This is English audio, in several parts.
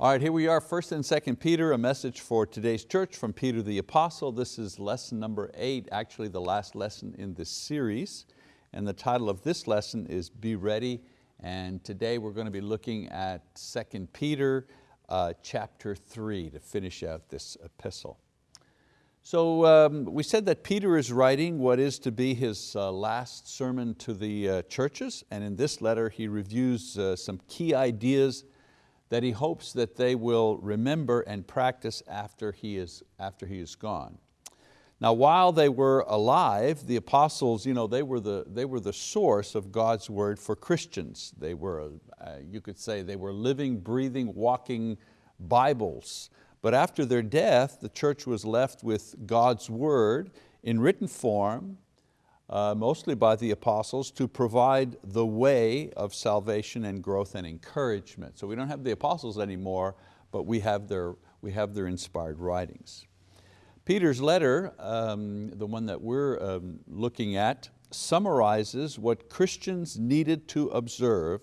All right, here we are, 1st and 2nd Peter, a message for today's church from Peter the Apostle. This is lesson number eight, actually the last lesson in this series. And the title of this lesson is Be Ready. And today we're going to be looking at 2nd Peter uh, chapter three to finish out this epistle. So um, we said that Peter is writing what is to be his uh, last sermon to the uh, churches. And in this letter he reviews uh, some key ideas that he hopes that they will remember and practice after he is, after he is gone. Now while they were alive, the apostles, you know, they, were the, they were the source of God's word for Christians. They were, uh, you could say, they were living, breathing, walking Bibles. But after their death, the church was left with God's word in written form uh, mostly by the apostles, to provide the way of salvation and growth and encouragement. So we don't have the apostles anymore, but we have their, we have their inspired writings. Peter's letter, um, the one that we're um, looking at, summarizes what Christians needed to observe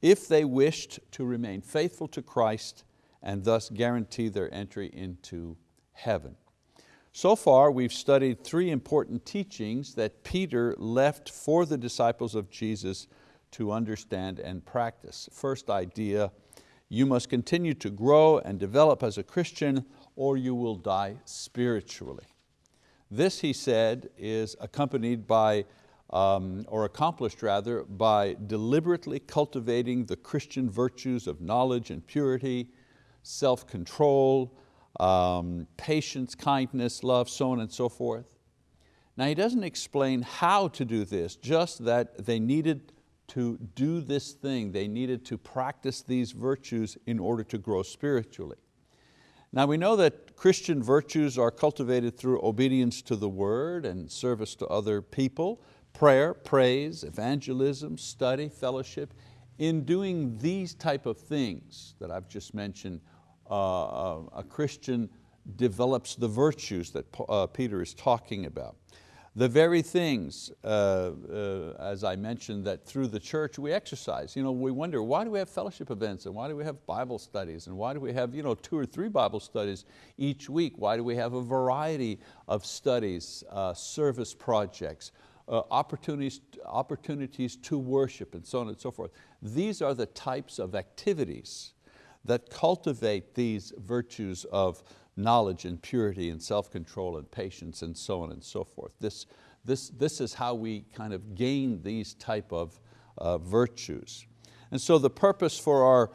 if they wished to remain faithful to Christ and thus guarantee their entry into heaven. So far we've studied three important teachings that Peter left for the disciples of Jesus to understand and practice. First idea, you must continue to grow and develop as a Christian or you will die spiritually. This, he said, is accompanied by, um, or accomplished rather, by deliberately cultivating the Christian virtues of knowledge and purity, self-control, um, patience, kindness, love, so on and so forth. Now he doesn't explain how to do this, just that they needed to do this thing, they needed to practice these virtues in order to grow spiritually. Now we know that Christian virtues are cultivated through obedience to the word and service to other people, prayer, praise, evangelism, study, fellowship. In doing these type of things that I've just mentioned, a Christian develops the virtues that uh, Peter is talking about. The very things, uh, uh, as I mentioned, that through the church we exercise. You know, we wonder, why do we have fellowship events and why do we have Bible studies and why do we have you know, two or three Bible studies each week? Why do we have a variety of studies, uh, service projects, opportunities, opportunities to worship and so on and so forth. These are the types of activities that cultivate these virtues of knowledge and purity and self-control and patience and so on and so forth. This, this, this is how we kind of gain these type of uh, virtues. And so the purpose for our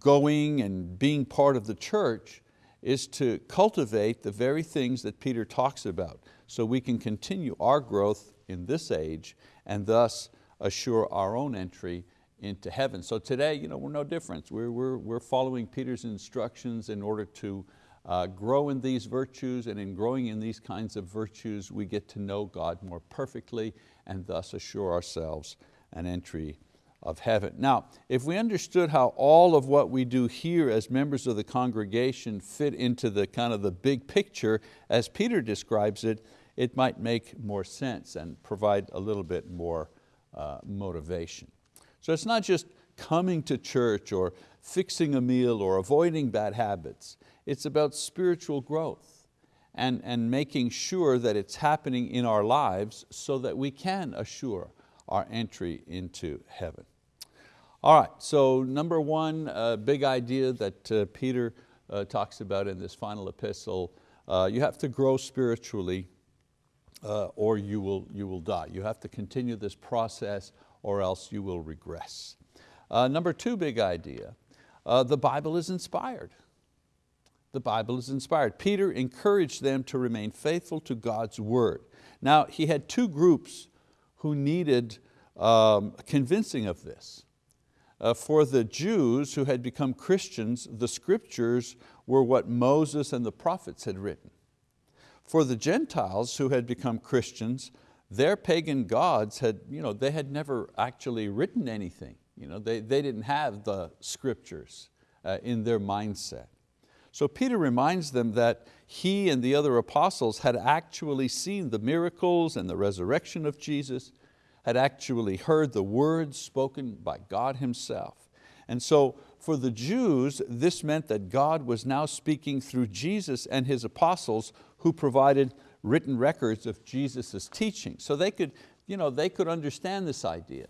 going and being part of the church is to cultivate the very things that Peter talks about so we can continue our growth in this age and thus assure our own entry into heaven. So today, you know, we're no different. We're, we're, we're following Peter's instructions in order to uh, grow in these virtues and in growing in these kinds of virtues, we get to know God more perfectly and thus assure ourselves an entry of heaven. Now, if we understood how all of what we do here as members of the congregation fit into the kind of the big picture, as Peter describes it, it might make more sense and provide a little bit more uh, motivation. So it's not just coming to church or fixing a meal or avoiding bad habits. It's about spiritual growth and, and making sure that it's happening in our lives so that we can assure our entry into heaven. All right, so number one uh, big idea that uh, Peter uh, talks about in this final epistle, uh, you have to grow spiritually uh, or you will, you will die. You have to continue this process or else you will regress. Uh, number two big idea, uh, the Bible is inspired. The Bible is inspired. Peter encouraged them to remain faithful to God's word. Now he had two groups who needed um, convincing of this. Uh, for the Jews who had become Christians, the scriptures were what Moses and the prophets had written. For the Gentiles who had become Christians, their pagan gods had, you know, they had never actually written anything. You know, they, they didn't have the scriptures uh, in their mindset. So Peter reminds them that he and the other apostles had actually seen the miracles and the resurrection of Jesus, had actually heard the words spoken by God himself. And so for the Jews, this meant that God was now speaking through Jesus and His apostles who provided written records of Jesus' teaching. So they could, you know, they could understand this idea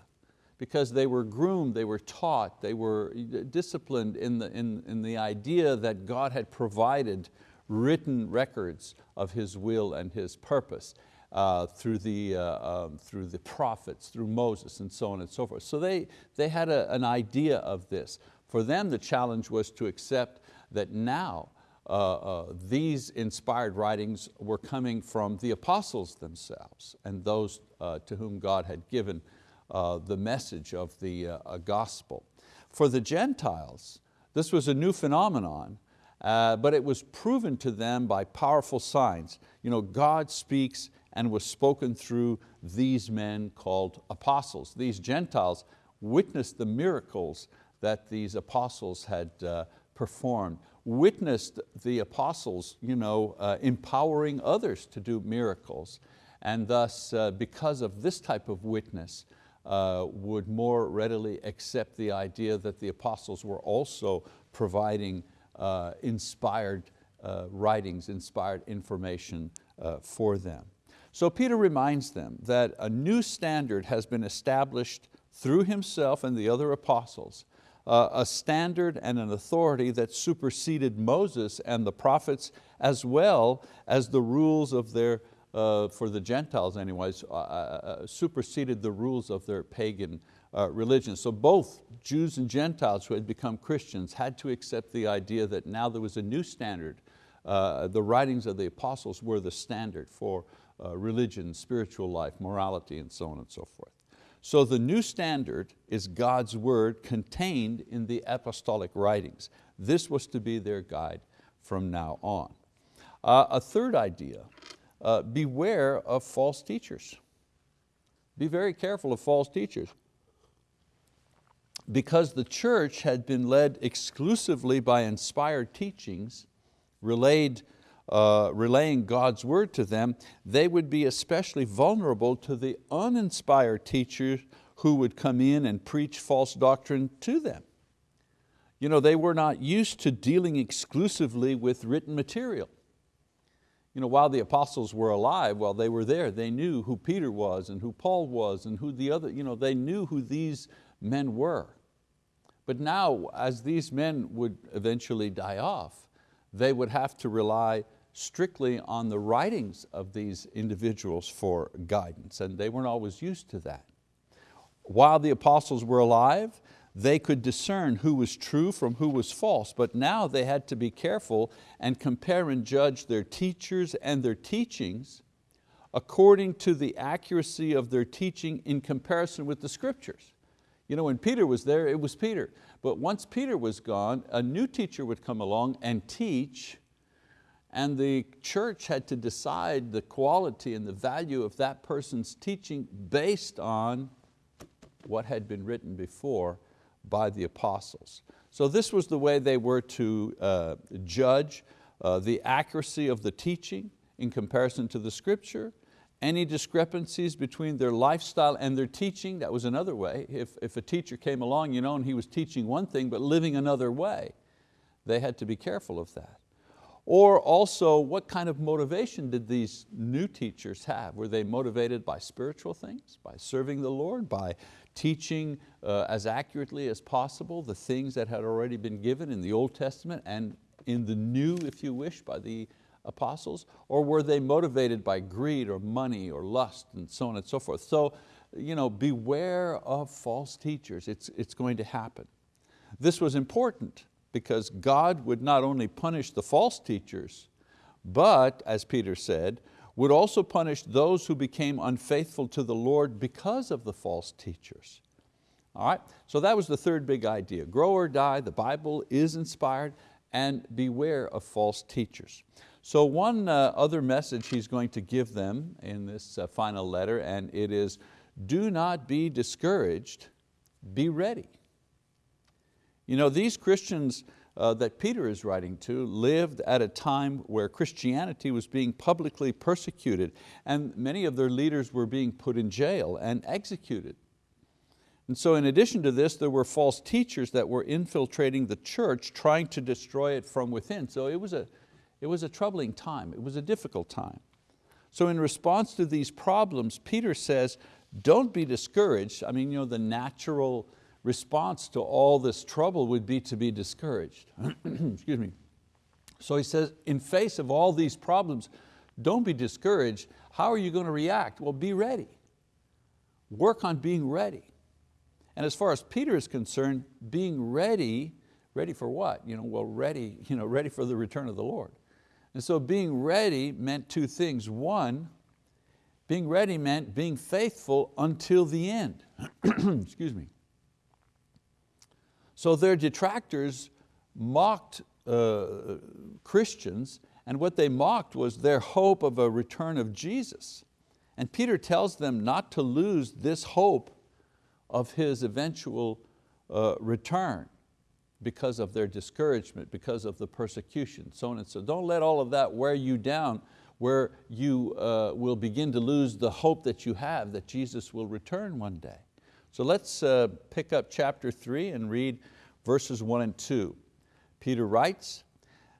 because they were groomed, they were taught, they were disciplined in the, in, in the idea that God had provided written records of His will and His purpose. Uh, through, the, uh, um, through the prophets, through Moses and so on and so forth. So they, they had a, an idea of this. For them the challenge was to accept that now uh, uh, these inspired writings were coming from the apostles themselves and those uh, to whom God had given uh, the message of the uh, gospel. For the Gentiles, this was a new phenomenon, uh, but it was proven to them by powerful signs. You know, God speaks and was spoken through these men called apostles. These Gentiles witnessed the miracles that these apostles had performed, witnessed the apostles you know, uh, empowering others to do miracles, and thus uh, because of this type of witness, uh, would more readily accept the idea that the apostles were also providing uh, inspired uh, writings, inspired information for them. So Peter reminds them that a new standard has been established through himself and the other apostles, uh, a standard and an authority that superseded Moses and the prophets as well as the rules of their, uh, for the Gentiles anyways, uh, uh, uh superseded the rules of their pagan uh, religion. So both Jews and Gentiles who had become Christians had to accept the idea that now there was a new standard. the writings of the apostles were the standard for religion, spiritual life, morality, and so on and so forth. So the new standard is God's word contained in the apostolic writings. This was to be their guide from now on. Uh, a third idea, uh, beware of false teachers. Be very careful of false teachers. Because the church had been led exclusively by inspired teachings relayed uh, relaying God's word to them, they would be especially vulnerable to the uninspired teachers who would come in and preach false doctrine to them. You know, they were not used to dealing exclusively with written material. You know, while the apostles were alive, while they were there, they knew who Peter was and who Paul was and who the other, you know, they knew who these men were. But now, as these men would eventually die off, they would have to rely strictly on the writings of these individuals for guidance, and they weren't always used to that. While the apostles were alive, they could discern who was true from who was false, but now they had to be careful and compare and judge their teachers and their teachings according to the accuracy of their teaching in comparison with the scriptures. You know, when Peter was there, it was Peter. But once Peter was gone, a new teacher would come along and teach and the church had to decide the quality and the value of that person's teaching based on what had been written before by the apostles. So this was the way they were to uh, judge uh, the accuracy of the teaching in comparison to the scripture, any discrepancies between their lifestyle and their teaching, that was another way. If, if a teacher came along you know, and he was teaching one thing but living another way, they had to be careful of that. Or also, what kind of motivation did these new teachers have? Were they motivated by spiritual things, by serving the Lord, by teaching uh, as accurately as possible the things that had already been given in the Old Testament and in the New, if you wish, by the apostles? Or were they motivated by greed or money or lust and so on and so forth? So you know, beware of false teachers, it's, it's going to happen. This was important because God would not only punish the false teachers, but, as Peter said, would also punish those who became unfaithful to the Lord because of the false teachers. All right, so that was the third big idea. Grow or die, the Bible is inspired, and beware of false teachers. So one uh, other message he's going to give them in this uh, final letter, and it is, do not be discouraged, be ready. You know, these Christians uh, that Peter is writing to lived at a time where Christianity was being publicly persecuted and many of their leaders were being put in jail and executed. And so in addition to this, there were false teachers that were infiltrating the church, trying to destroy it from within. So it was a, it was a troubling time, it was a difficult time. So in response to these problems, Peter says, don't be discouraged. I mean, you know, the natural response to all this trouble would be to be discouraged. Excuse me. So he says, in face of all these problems, don't be discouraged. How are you going to react? Well, be ready. Work on being ready. And as far as Peter is concerned, being ready, ready for what? You know, well, ready, you know, ready for the return of the Lord. And so being ready meant two things. One, being ready meant being faithful until the end. Excuse me. So their detractors mocked uh, Christians and what they mocked was their hope of a return of Jesus. And Peter tells them not to lose this hope of His eventual uh, return because of their discouragement, because of the persecution, so on and so. Don't let all of that wear you down where you uh, will begin to lose the hope that you have that Jesus will return one day. So let's uh, pick up chapter three and read verses one and two. Peter writes,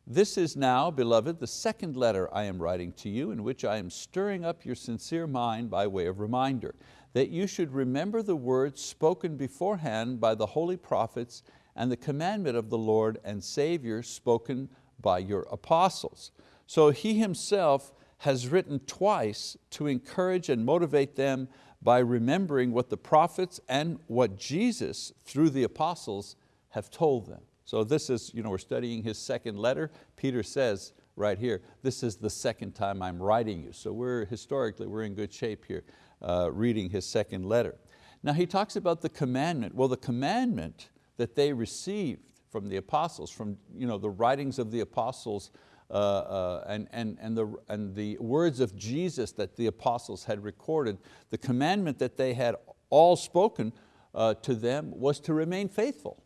this is now, beloved, the second letter I am writing to you in which I am stirring up your sincere mind by way of reminder, that you should remember the words spoken beforehand by the holy prophets and the commandment of the Lord and Savior spoken by your apostles. So he himself has written twice to encourage and motivate them by remembering what the prophets and what Jesus, through the apostles, have told them. So this is, you know, we're studying his second letter. Peter says right here, this is the second time I'm writing you. So we're historically, we're in good shape here, uh, reading his second letter. Now he talks about the commandment. Well, the commandment that they received from the apostles, from you know, the writings of the apostles uh, uh, and, and, and, the, and the words of Jesus that the apostles had recorded, the commandment that they had all spoken uh, to them was to remain faithful.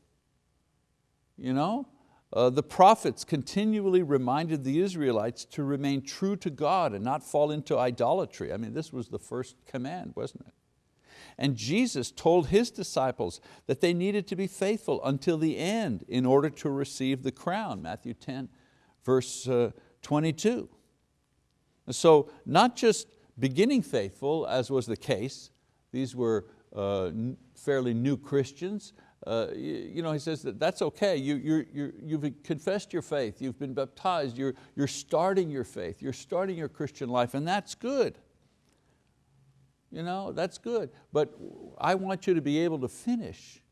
You know? Uh, the prophets continually reminded the Israelites to remain true to God and not fall into idolatry. I mean, this was the first command, wasn't it? And Jesus told His disciples that they needed to be faithful until the end in order to receive the crown, Matthew 10, verse uh, 22. So not just beginning faithful, as was the case, these were uh, fairly new Christians, uh, you know, he says that that's okay, you, you're, you're, you've confessed your faith, you've been baptized, you're, you're starting your faith, you're starting your Christian life, and that's good. You know, that's good. But I want you to be able to finish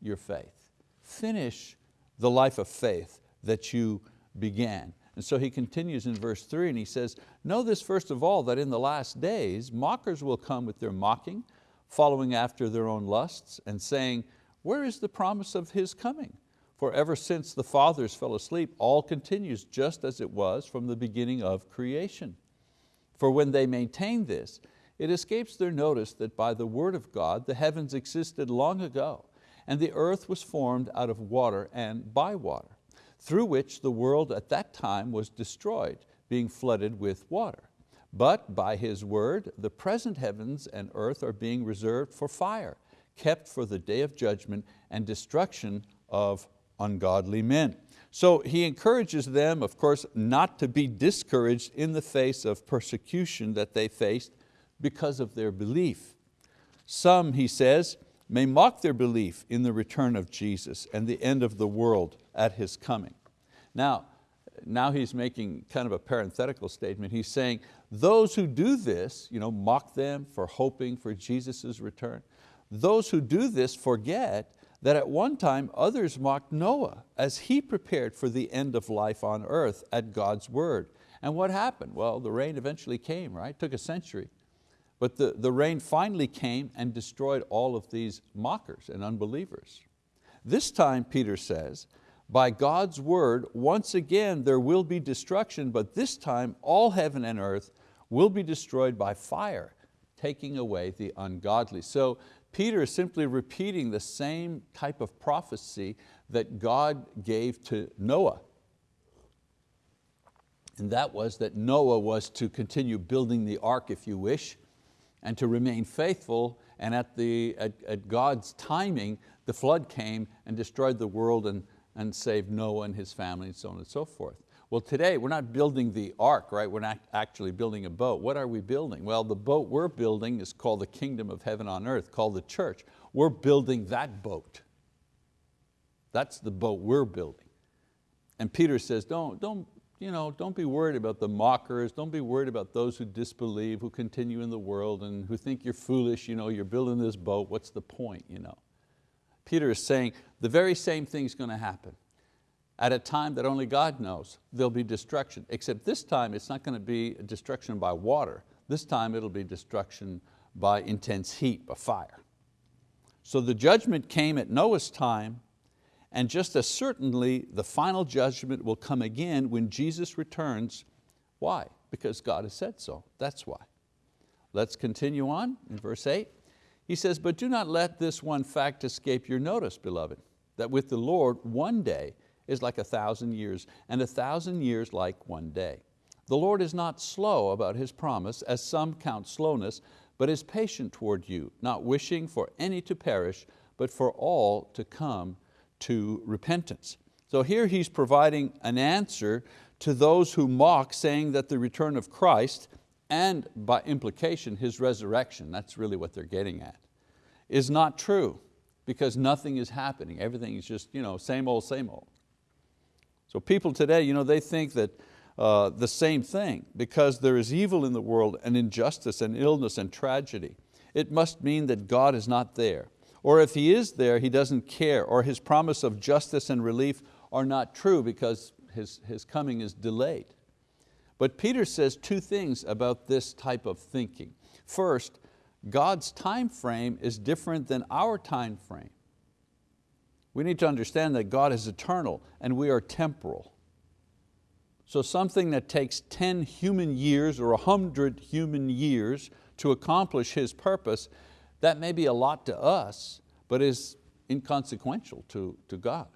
your faith, finish the life of faith that you began. And so he continues in verse three and he says, know this first of all, that in the last days, mockers will come with their mocking, following after their own lusts and saying, where is the promise of His coming? For ever since the fathers fell asleep, all continues just as it was from the beginning of creation. For when they maintain this, it escapes their notice that by the word of God the heavens existed long ago, and the earth was formed out of water and by water, through which the world at that time was destroyed, being flooded with water. But by His word, the present heavens and earth are being reserved for fire, kept for the day of judgment and destruction of ungodly men. So he encourages them, of course, not to be discouraged in the face of persecution that they faced because of their belief. Some, he says, may mock their belief in the return of Jesus and the end of the world at His coming. Now, now he's making kind of a parenthetical statement. He's saying, those who do this, you know, mock them for hoping for Jesus' return, those who do this forget that at one time others mocked Noah as he prepared for the end of life on earth at God's word. And what happened? Well, the rain eventually came, right? It took a century. But the, the rain finally came and destroyed all of these mockers and unbelievers. This time, Peter says, by God's word, once again there will be destruction, but this time all heaven and earth will be destroyed by fire, taking away the ungodly. So Peter is simply repeating the same type of prophecy that God gave to Noah. And that was that Noah was to continue building the ark, if you wish, and to remain faithful and at, the, at, at God's timing, the flood came and destroyed the world and, and saved Noah and his family and so on and so forth. Well today we're not building the ark, right? We're not actually building a boat. What are we building? Well the boat we're building is called the kingdom of heaven on earth, called the church. We're building that boat. That's the boat we're building. And Peter says, don't, don't, you know, don't be worried about the mockers, don't be worried about those who disbelieve, who continue in the world and who think you're foolish, you know, you're building this boat, what's the point? You know? Peter is saying the very same thing's going to happen at a time that only God knows. There'll be destruction, except this time it's not going to be destruction by water. This time it'll be destruction by intense heat, by fire. So the judgment came at Noah's time, and just as certainly the final judgment will come again when Jesus returns. Why? Because God has said so, that's why. Let's continue on in verse eight. He says, but do not let this one fact escape your notice, beloved, that with the Lord one day is like a thousand years, and a thousand years like one day. The Lord is not slow about His promise, as some count slowness, but is patient toward you, not wishing for any to perish, but for all to come to repentance. So here he's providing an answer to those who mock, saying that the return of Christ, and by implication His resurrection, that's really what they're getting at, is not true because nothing is happening. Everything is just you know, same old, same old. So people today, you know, they think that uh, the same thing, because there is evil in the world and injustice and illness and tragedy. It must mean that God is not there. Or if He is there, He doesn't care, or His promise of justice and relief are not true because His, his coming is delayed. But Peter says two things about this type of thinking. First, God's time frame is different than our time frame. We need to understand that God is eternal and we are temporal. So something that takes 10 human years or 100 human years to accomplish His purpose, that may be a lot to us, but is inconsequential to, to God.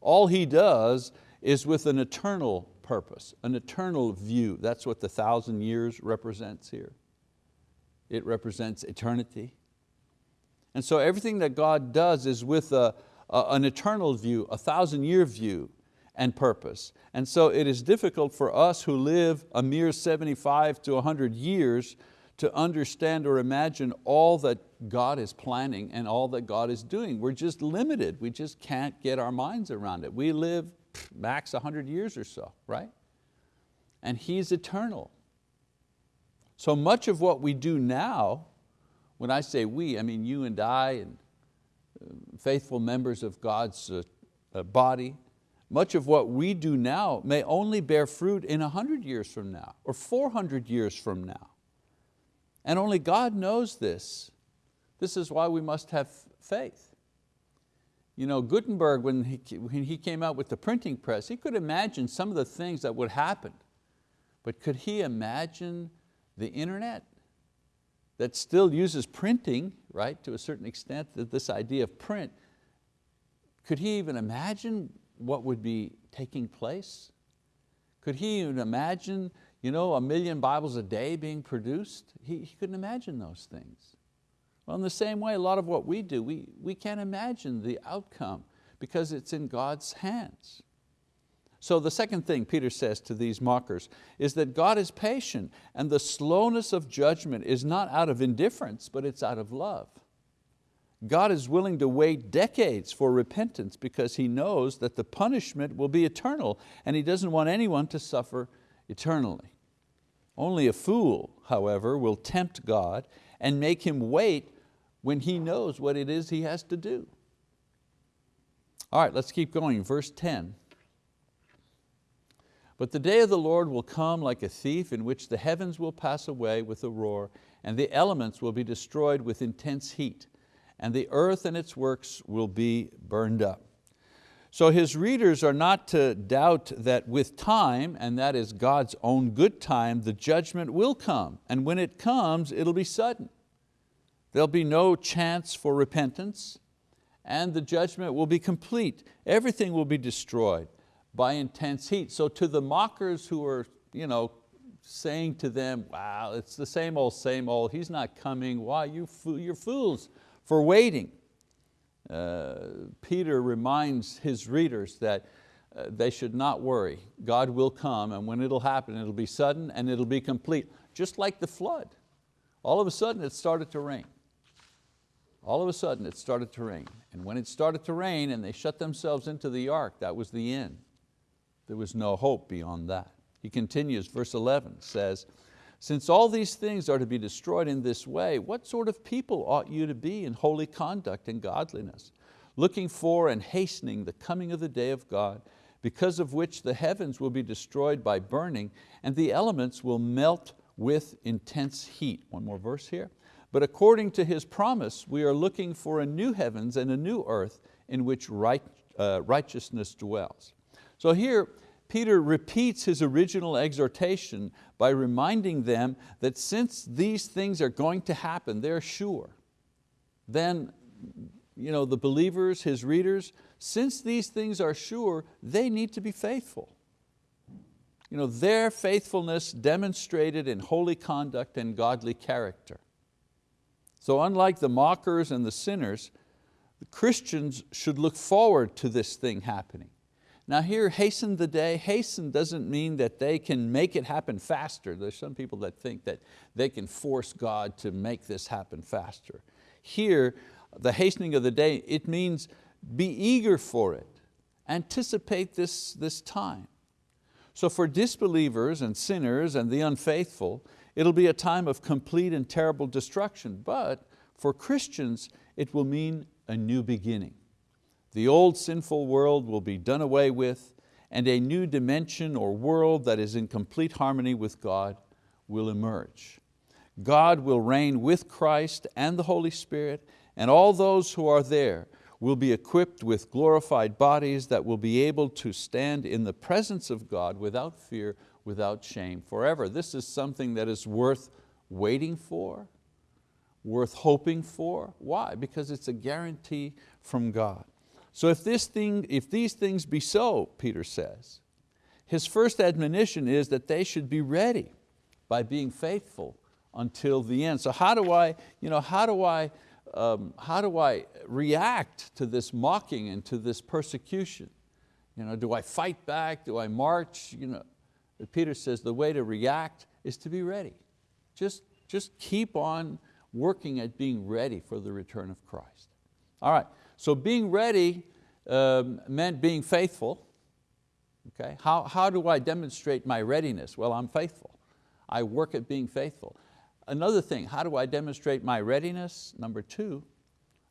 All He does is with an eternal purpose, an eternal view. That's what the thousand years represents here. It represents eternity. And so everything that God does is with a, an eternal view, a thousand year view and purpose. And so it is difficult for us who live a mere 75 to 100 years to understand or imagine all that God is planning and all that God is doing. We're just limited, we just can't get our minds around it. We live max 100 years or so, right? And He's eternal. So much of what we do now, when I say we, I mean you and I and faithful members of God's uh, uh, body, much of what we do now may only bear fruit in 100 years from now or 400 years from now. And only God knows this. This is why we must have faith. You know, Gutenberg, when he, when he came out with the printing press, he could imagine some of the things that would happen. But could he imagine the internet? That still uses printing, right, to a certain extent, that this idea of print, could he even imagine what would be taking place? Could he even imagine you know, a million Bibles a day being produced? He, he couldn't imagine those things. Well, in the same way, a lot of what we do, we, we can't imagine the outcome because it's in God's hands. So the second thing Peter says to these mockers is that God is patient and the slowness of judgment is not out of indifference, but it's out of love. God is willing to wait decades for repentance because He knows that the punishment will be eternal and He doesn't want anyone to suffer eternally. Only a fool, however, will tempt God and make Him wait when he knows what it is he has to do. All right, let's keep going, verse 10. But the day of the Lord will come like a thief in which the heavens will pass away with a roar and the elements will be destroyed with intense heat and the earth and its works will be burned up. So his readers are not to doubt that with time, and that is God's own good time, the judgment will come. And when it comes, it'll be sudden. There'll be no chance for repentance and the judgment will be complete. Everything will be destroyed by intense heat. So to the mockers who are you know, saying to them, wow, it's the same old, same old, He's not coming, why, you, you're fools for waiting. Uh, Peter reminds his readers that uh, they should not worry. God will come and when it'll happen, it'll be sudden and it'll be complete. Just like the flood. All of a sudden it started to rain. All of a sudden it started to rain. And when it started to rain and they shut themselves into the ark, that was the end. There was no hope beyond that. He continues, verse 11 says, since all these things are to be destroyed in this way, what sort of people ought you to be in holy conduct and godliness, looking for and hastening the coming of the day of God, because of which the heavens will be destroyed by burning and the elements will melt with intense heat. One more verse here. But according to His promise, we are looking for a new heavens and a new earth in which right, uh, righteousness dwells. So here, Peter repeats his original exhortation by reminding them that since these things are going to happen, they're sure, then you know, the believers, his readers, since these things are sure, they need to be faithful. You know, their faithfulness demonstrated in holy conduct and godly character. So unlike the mockers and the sinners, the Christians should look forward to this thing happening. Now here, hasten the day, hasten doesn't mean that they can make it happen faster. There's some people that think that they can force God to make this happen faster. Here, the hastening of the day, it means be eager for it. Anticipate this, this time. So for disbelievers and sinners and the unfaithful, it'll be a time of complete and terrible destruction. But for Christians, it will mean a new beginning. The old sinful world will be done away with and a new dimension or world that is in complete harmony with God will emerge. God will reign with Christ and the Holy Spirit and all those who are there will be equipped with glorified bodies that will be able to stand in the presence of God without fear, without shame forever. This is something that is worth waiting for, worth hoping for. Why? Because it's a guarantee from God. So if, this thing, if these things be so, Peter says, his first admonition is that they should be ready by being faithful until the end. So how do I, you know, how do I, um, how do I react to this mocking and to this persecution? You know, do I fight back? Do I march? You know, Peter says the way to react is to be ready. Just, just keep on working at being ready for the return of Christ. All right, so being ready um, meant being faithful. Okay? How, how do I demonstrate my readiness? Well, I'm faithful. I work at being faithful. Another thing, how do I demonstrate my readiness? Number two,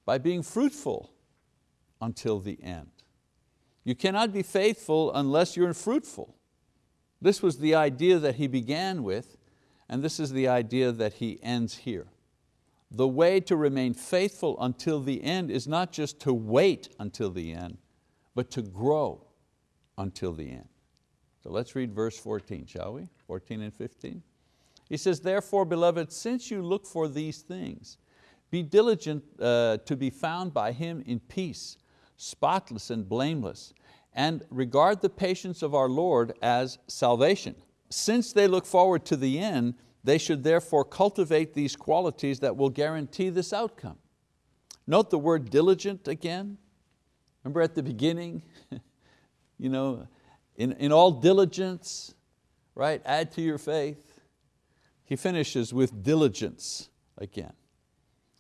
by being fruitful until the end. You cannot be faithful unless you're fruitful. This was the idea that he began with, and this is the idea that he ends here the way to remain faithful until the end is not just to wait until the end, but to grow until the end. So let's read verse 14, shall we? 14 and 15. He says, therefore, beloved, since you look for these things, be diligent uh, to be found by Him in peace, spotless and blameless, and regard the patience of our Lord as salvation. Since they look forward to the end, they should therefore cultivate these qualities that will guarantee this outcome. Note the word diligent again. Remember at the beginning, you know, in, in all diligence, right, add to your faith. He finishes with diligence again.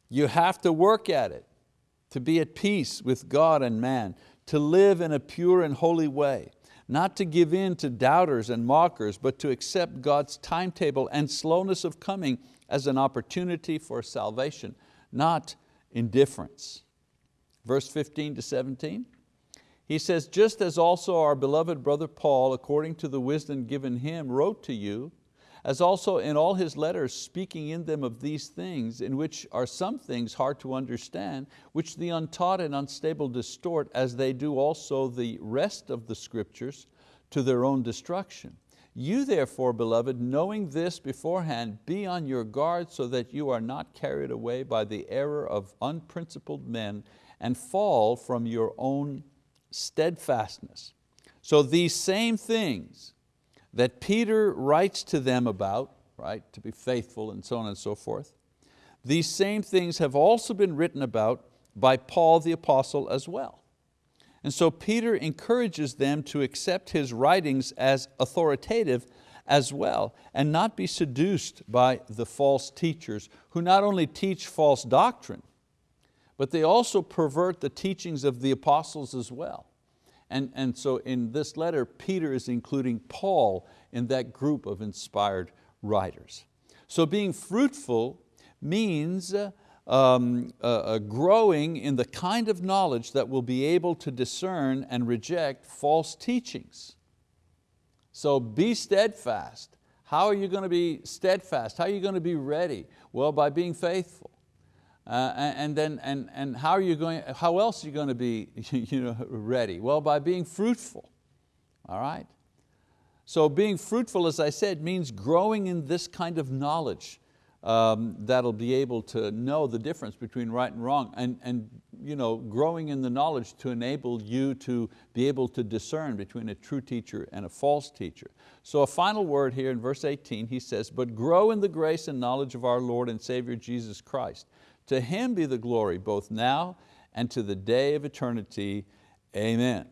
You have to work at it to be at peace with God and man, to live in a pure and holy way not to give in to doubters and mockers, but to accept God's timetable and slowness of coming as an opportunity for salvation, not indifference. Verse 15 to 17, he says, just as also our beloved brother Paul, according to the wisdom given him, wrote to you, as also in all his letters speaking in them of these things, in which are some things hard to understand, which the untaught and unstable distort, as they do also the rest of the scriptures, to their own destruction. You therefore, beloved, knowing this beforehand, be on your guard so that you are not carried away by the error of unprincipled men and fall from your own steadfastness. So these same things, that Peter writes to them about, right, to be faithful and so on and so forth, these same things have also been written about by Paul the apostle as well. And so Peter encourages them to accept his writings as authoritative as well and not be seduced by the false teachers who not only teach false doctrine, but they also pervert the teachings of the apostles as well. And, and so in this letter, Peter is including Paul in that group of inspired writers. So being fruitful means um, uh, uh, growing in the kind of knowledge that will be able to discern and reject false teachings. So be steadfast. How are you going to be steadfast? How are you going to be ready? Well, by being faithful. Uh, and then, and, and how are you going, how else are you going to be you know, ready? Well, by being fruitful, all right? So being fruitful, as I said, means growing in this kind of knowledge um, that'll be able to know the difference between right and wrong and, and you know, growing in the knowledge to enable you to be able to discern between a true teacher and a false teacher. So a final word here in verse 18, he says, but grow in the grace and knowledge of our Lord and Savior Jesus Christ. To Him be the glory both now and to the day of eternity. Amen.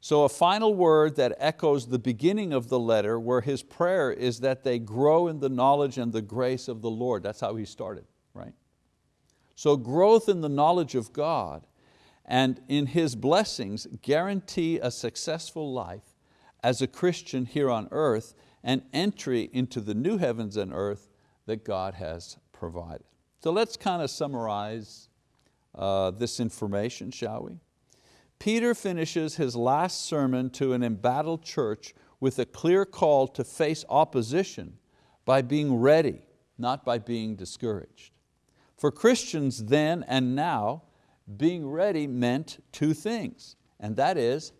So a final word that echoes the beginning of the letter where his prayer is that they grow in the knowledge and the grace of the Lord. That's how he started, right? So growth in the knowledge of God and in His blessings guarantee a successful life as a Christian here on earth and entry into the new heavens and earth that God has provided. So let's kind of summarize uh, this information, shall we? Peter finishes his last sermon to an embattled church with a clear call to face opposition by being ready, not by being discouraged. For Christians then and now, being ready meant two things, and that is,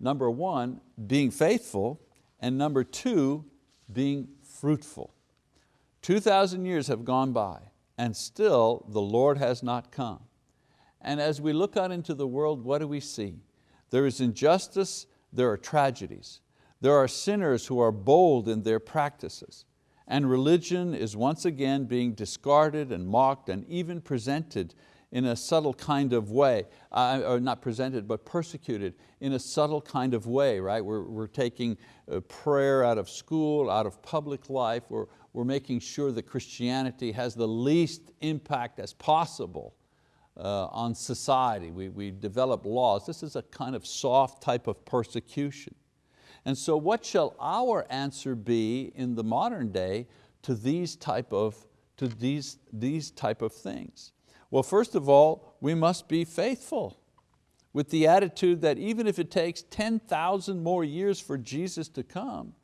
number one, being faithful, and number two, being fruitful. 2,000 years have gone by, and still the Lord has not come. And as we look out into the world, what do we see? There is injustice, there are tragedies. There are sinners who are bold in their practices. And religion is once again being discarded and mocked and even presented in a subtle kind of way, uh, or not presented, but persecuted in a subtle kind of way, right? We're, we're taking uh, prayer out of school, out of public life. We're, we're making sure that Christianity has the least impact as possible uh, on society. We, we develop laws. This is a kind of soft type of persecution. And so what shall our answer be in the modern day to these type of, to these, these type of things? Well, first of all, we must be faithful with the attitude that even if it takes 10,000 more years for Jesus to come,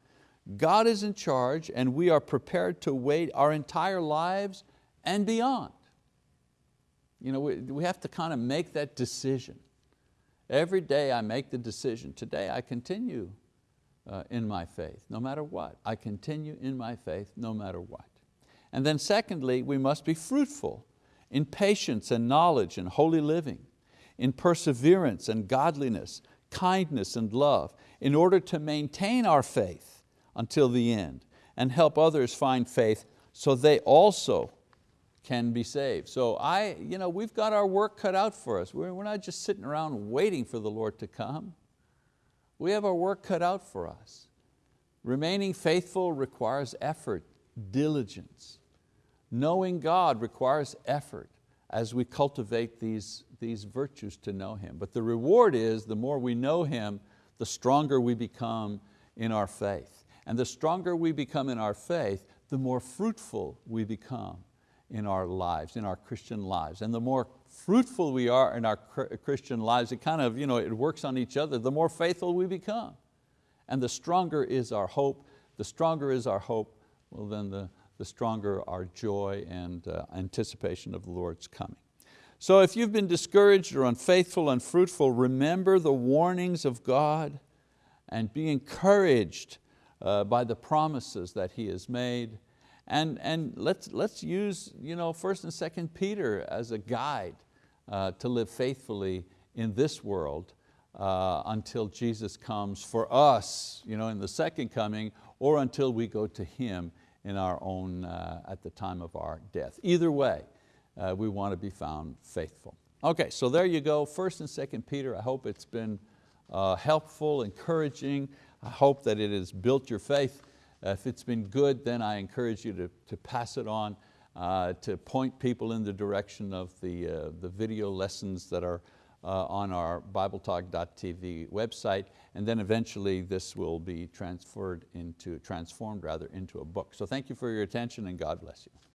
God is in charge and we are prepared to wait our entire lives and beyond. You know, we, we have to kind of make that decision. Every day I make the decision, today I continue uh, in my faith, no matter what. I continue in my faith no matter what. And then secondly, we must be fruitful in patience and knowledge and holy living, in perseverance and godliness, kindness and love, in order to maintain our faith until the end and help others find faith so they also can be saved. So I, you know, we've got our work cut out for us. We're, we're not just sitting around waiting for the Lord to come. We have our work cut out for us. Remaining faithful requires effort, diligence. Knowing God requires effort as we cultivate these, these virtues to know Him. But the reward is the more we know Him, the stronger we become in our faith. And the stronger we become in our faith, the more fruitful we become in our lives, in our Christian lives. And the more fruitful we are in our Christian lives, it kind of, you know, it works on each other, the more faithful we become. And the stronger is our hope, the stronger is our hope, well then the, the stronger our joy and uh, anticipation of the Lord's coming. So if you've been discouraged or unfaithful, unfruitful, remember the warnings of God and be encouraged uh, by the promises that He has made and, and let's, let's use you know, 1st and 2nd Peter as a guide uh, to live faithfully in this world uh, until Jesus comes for us you know, in the second coming or until we go to Him in our own, uh, at the time of our death. Either way, uh, we want to be found faithful. Okay, so there you go, first and second Peter. I hope it's been uh, helpful, encouraging. I hope that it has built your faith. if it's been good, then I encourage you to, to pass it on, uh, to point people in the direction of the, uh, the video lessons that are uh, on our BibleTalk.tv website, and then eventually this will be transferred into, transformed rather into a book. So thank you for your attention and God bless you.